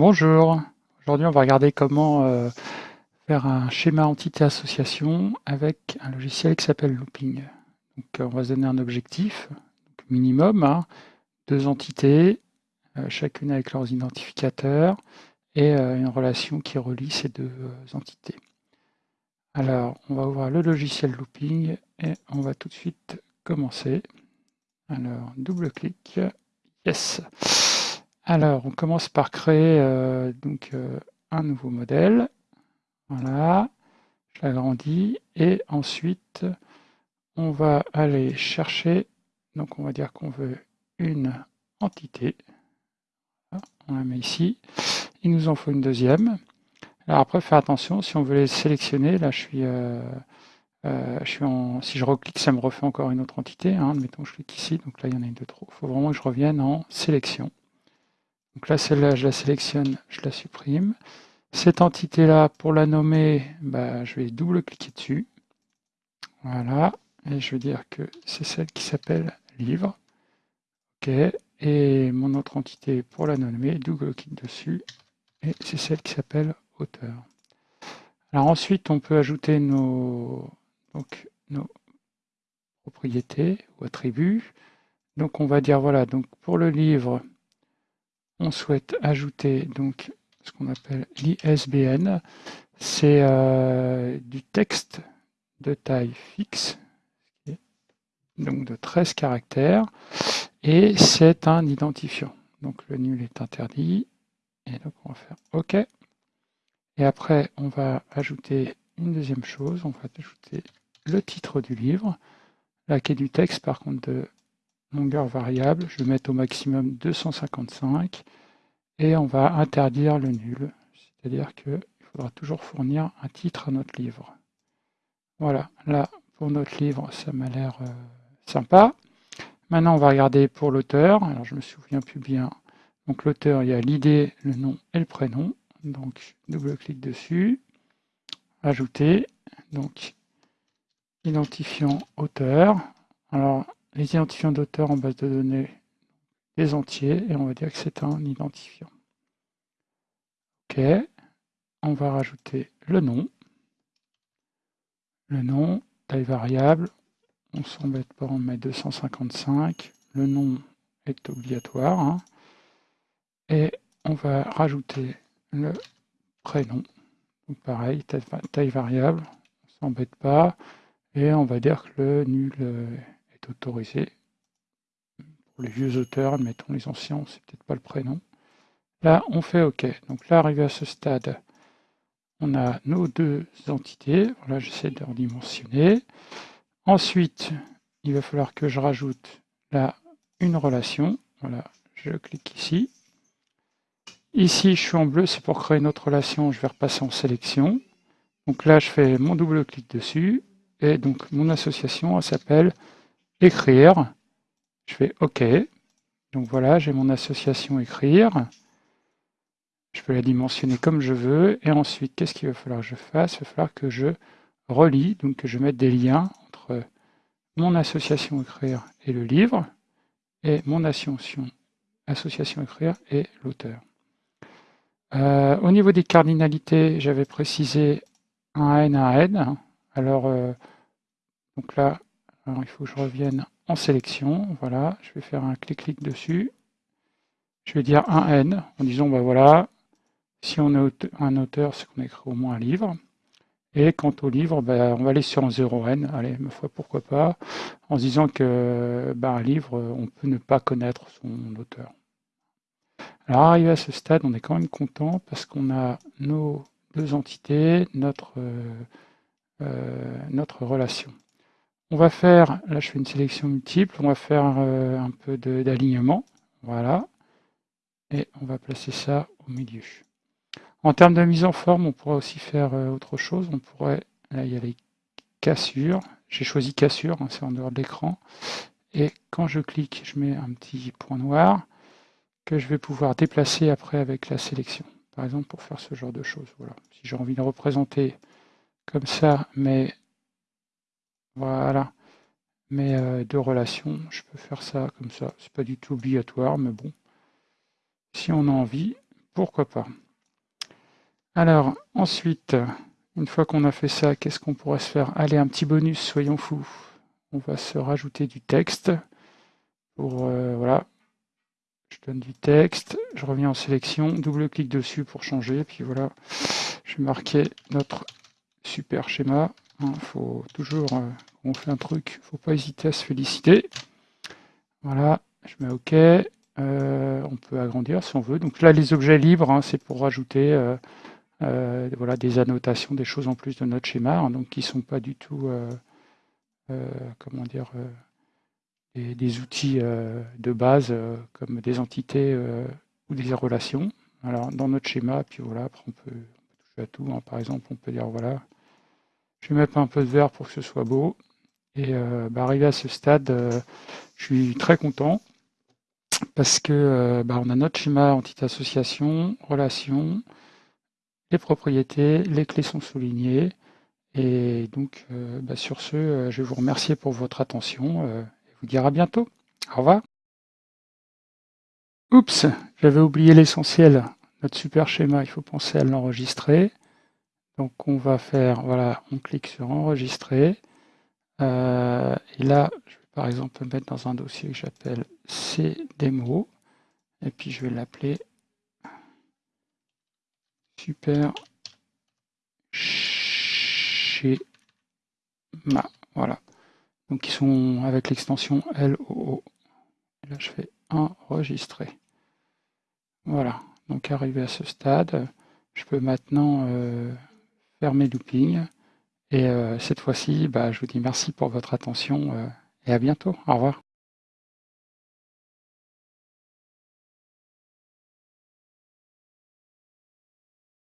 Bonjour, aujourd'hui on va regarder comment euh, faire un schéma entité-association avec un logiciel qui s'appelle Looping. Donc, euh, on va se donner un objectif minimum, hein, deux entités, euh, chacune avec leurs identificateurs et une relation qui relie ces deux entités. Alors, on va ouvrir le logiciel Looping et on va tout de suite commencer. Alors, double-clic, yes alors, on commence par créer euh, donc, euh, un nouveau modèle. Voilà, je l'agrandis. Et ensuite, on va aller chercher, donc on va dire qu'on veut une entité. on la met ici. Il nous en faut une deuxième. Alors après, faire attention, si on veut les sélectionner, là je suis, euh, je suis en, si je reclique, ça me refait encore une autre entité. Hein, admettons, je clique ici, donc là il y en a une de trop. Il faut vraiment que je revienne en sélection. Donc là, celle-là, je la sélectionne, je la supprime. Cette entité-là, pour la nommer, bah, je vais double-cliquer dessus. Voilà. Et je vais dire que c'est celle qui s'appelle livre. OK. Et mon autre entité, pour la nommer, double-clic dessus. Et c'est celle qui s'appelle auteur. Alors ensuite, on peut ajouter nos, donc, nos propriétés ou attributs. Donc on va dire, voilà, donc pour le livre, on souhaite ajouter donc ce qu'on appelle l'ISBN. C'est euh, du texte de taille fixe, donc de 13 caractères, et c'est un identifiant. Donc le nul est interdit, et donc on va faire OK. Et après, on va ajouter une deuxième chose, on va ajouter le titre du livre, qui est du texte par contre de longueur variable, je vais mettre au maximum 255 et on va interdire le nul, c'est-à-dire qu'il faudra toujours fournir un titre à notre livre. Voilà, là pour notre livre ça m'a l'air euh, sympa. Maintenant on va regarder pour l'auteur, alors je me souviens plus bien. Donc l'auteur, il y a l'idée, le nom et le prénom. Donc double-clic dessus, ajouter, donc identifiant auteur. Alors les identifiants d'auteur en base de données, les entiers, et on va dire que c'est un identifiant. OK, on va rajouter le nom. Le nom, taille variable, on s'embête pas, on met 255. Le nom est obligatoire. Hein. Et on va rajouter le prénom. Donc pareil, taille, variable, on s'embête pas. Et on va dire que le nul autorisé les vieux auteurs, admettons les anciens, c'est peut-être pas le prénom. Là, on fait OK. Donc là, arrivé à ce stade, on a nos deux entités. Voilà, j'essaie de redimensionner. Ensuite, il va falloir que je rajoute là une relation. Voilà, je clique ici. Ici, je suis en bleu, c'est pour créer une autre relation. Je vais repasser en sélection. Donc là, je fais mon double clic dessus. Et donc, mon association s'appelle écrire. Je fais OK. Donc voilà, j'ai mon association écrire. Je peux la dimensionner comme je veux. Et ensuite, qu'est-ce qu'il va falloir que je fasse? Il va falloir que je relie, donc que je mette des liens entre mon association écrire et le livre, et mon association, association écrire et l'auteur. Euh, au niveau des cardinalités, j'avais précisé un N, un N. Alors, euh, donc là, il faut que je revienne en sélection. Voilà, je vais faire un clic-clic dessus. Je vais dire un N en disant, bah voilà, si on est un auteur, c'est qu'on écrit au moins un livre. Et quant au livre, bah, on va aller sur un 0N, allez, ma foi, pourquoi pas, en se disant que bah, un livre, on peut ne pas connaître son auteur. Alors, arrivé à ce stade, on est quand même content parce qu'on a nos deux entités, notre, euh, euh, notre relation. On va faire, là je fais une sélection multiple, on va faire euh, un peu d'alignement, voilà, et on va placer ça au milieu. En termes de mise en forme, on pourrait aussi faire euh, autre chose, on pourrait, là il y a les cassures, j'ai choisi cassure, hein, c'est en dehors de l'écran, et quand je clique, je mets un petit point noir que je vais pouvoir déplacer après avec la sélection, par exemple pour faire ce genre de choses. Voilà. Si j'ai envie de représenter comme ça, mais voilà. Mais euh, de relation, je peux faire ça comme ça. C'est pas du tout obligatoire, mais bon. Si on a envie, pourquoi pas. Alors, ensuite, une fois qu'on a fait ça, qu'est-ce qu'on pourrait se faire? Allez, un petit bonus, soyons fous. On va se rajouter du texte. Euh, voilà, je donne du texte, je reviens en sélection, double-clic dessus pour changer, puis voilà, je vais marquer notre super schéma. Il hein, faut toujours, euh, on fait un truc, faut pas hésiter à se féliciter. Voilà, je mets OK. Euh, on peut agrandir si on veut. Donc là, les objets libres, hein, c'est pour rajouter euh, voilà, des annotations, des choses en plus de notre schéma, hein, donc qui ne sont pas du tout, comment dire, des, outils de base comme des entités ou des relations. Alors dans notre schéma, puis voilà, après on peut, toucher à tout. Par exemple, on peut dire voilà, je vais mettre un peu de vert pour que ce soit beau. Et euh, bah, arrivé à ce stade, euh, je suis très content parce que euh, bah, on a notre schéma entité association, relation, les propriétés, les clés sont soulignées. Et donc, bah, sur ce, je vais vous remercier pour votre attention et vous dire à bientôt. Au revoir. Oups, j'avais oublié l'essentiel. Notre super schéma, il faut penser à l'enregistrer. Donc on va faire, voilà, on clique sur enregistrer. Euh, et là, je vais par exemple mettre dans un dossier que j'appelle C démo. Et puis je vais l'appeler super schéma. Voilà. Donc ils sont avec l'extension LOO. Là je fais enregistrer. Voilà. Donc arrivé à ce stade, je peux maintenant euh, faire mes loopings. Et euh, cette fois-ci, bah, je vous dis merci pour votre attention euh, et à bientôt. Au revoir.